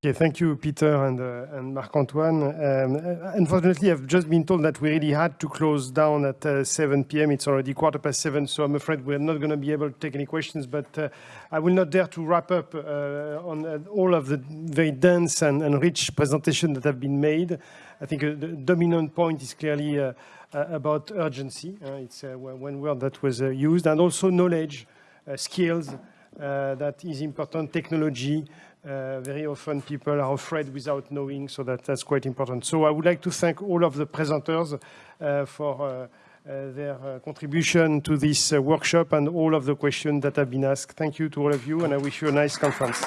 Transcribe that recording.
Okay, thank you, Peter and, uh, and Marc-Antoine. Um, uh, unfortunately, I've just been told that we really had to close down at uh, 7 p.m. It's already quarter past seven, so I'm afraid we're not going to be able to take any questions, but uh, I will not dare to wrap up uh, on uh, all of the very dense and, and, rich presentation that have been made. I think the dominant point is clearly about urgency. it's one word that was used, and also knowledge, skills, that is important, technology, uh, very often people are afraid without knowing, so that, that's quite important. So I would like to thank all of the presenters uh, for uh, uh their contribution to this workshop and all of the questions that have been asked. Thank you to all of you, and I wish you a nice conference.